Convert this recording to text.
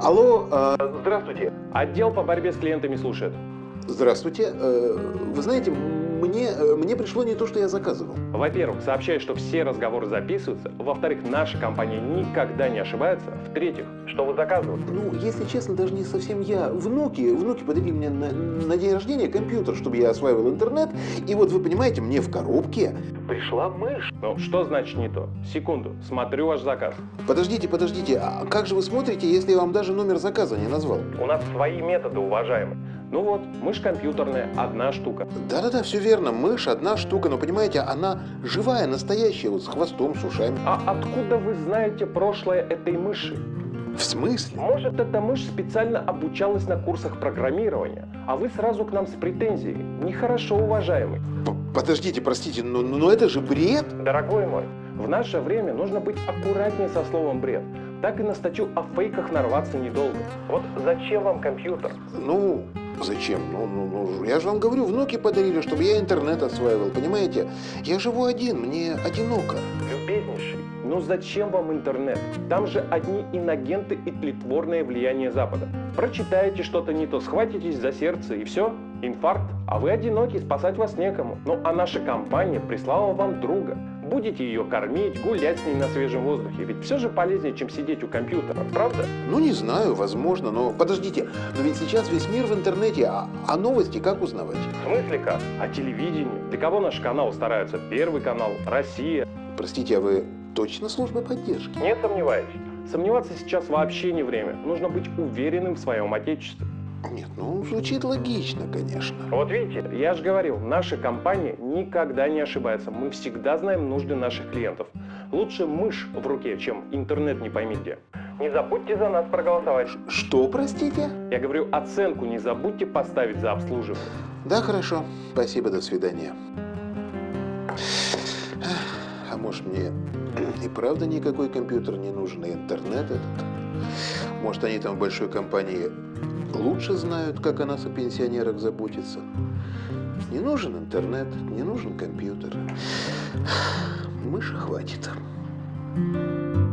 Алло, э, здравствуйте. Отдел по борьбе с клиентами слушает. Здравствуйте. Э, Вы знаете, мне, э, мне пришло не то, что я заказывал. Во-первых, сообщаю, что все разговоры записываются. Во-вторых, наша компания никогда не ошибается. В-третьих, что вы заказывали? Ну, если честно, даже не совсем я. Внуки, внуки подарили мне на, на день рождения компьютер, чтобы я осваивал интернет. И вот вы понимаете, мне в коробке пришла мышь. Ну, что значит не то? Секунду, смотрю ваш заказ. Подождите, подождите, а как же вы смотрите, если я вам даже номер заказа не назвал? У нас свои методы, уважаемый. Ну вот, мышь компьютерная, одна штука. Да-да-да, все верно. Мышь одна штука, но понимаете, она живая, настоящая, вот с хвостом, с ушами. А откуда вы знаете прошлое этой мыши? В смысле? Может, эта мышь специально обучалась на курсах программирования, а вы сразу к нам с претензией. Нехорошо, уважаемый. П- Подождите, простите, но, но это же бред. Дорогой мой, в наше время нужно быть аккуратнее со словом «бред». Так и на статью о фейках нарваться недолго. Вот зачем вам компьютер? Ну, зачем? Ну, ну, ну, я же вам говорю, внуки подарили, чтобы я интернет осваивал, понимаете? Я живу один, мне одиноко. Любезнейший, ну зачем вам интернет? Там же одни инагенты и тлетворное влияние Запада. Прочитаете что-то не то, схватитесь за сердце и все, инфаркт. А вы одиноки, спасать вас некому. Ну а наша компания прислала вам друга. Будете ее кормить, гулять с ней на свежем воздухе. Ведь все же полезнее, чем сидеть у компьютера, правда? Ну, не знаю, возможно, но подождите, но ведь сейчас весь мир в интернете, а, а новости как узнавать? В смысле как? О телевидении. Для кого наш канал стараются? Первый канал, Россия. Простите, а вы точно служба поддержки? Не сомневаюсь. Сомневаться сейчас вообще не время. Нужно быть уверенным в своем отечестве. Нет, ну, звучит логично, конечно. Вот видите, я же говорил, наша компания никогда не ошибается. Мы всегда знаем нужды наших клиентов. Лучше мышь в руке, чем интернет не пойми где. Не забудьте за нас проголосовать. Что, простите? Я говорю, оценку не забудьте поставить за обслуживание. Да, хорошо. Спасибо, до свидания. Может мне и правда никакой компьютер не нужен, и интернет этот? Может они там в большой компании лучше знают, как о нас, о пенсионерах, заботиться? Не нужен интернет, не нужен компьютер. Мыши хватит. Thank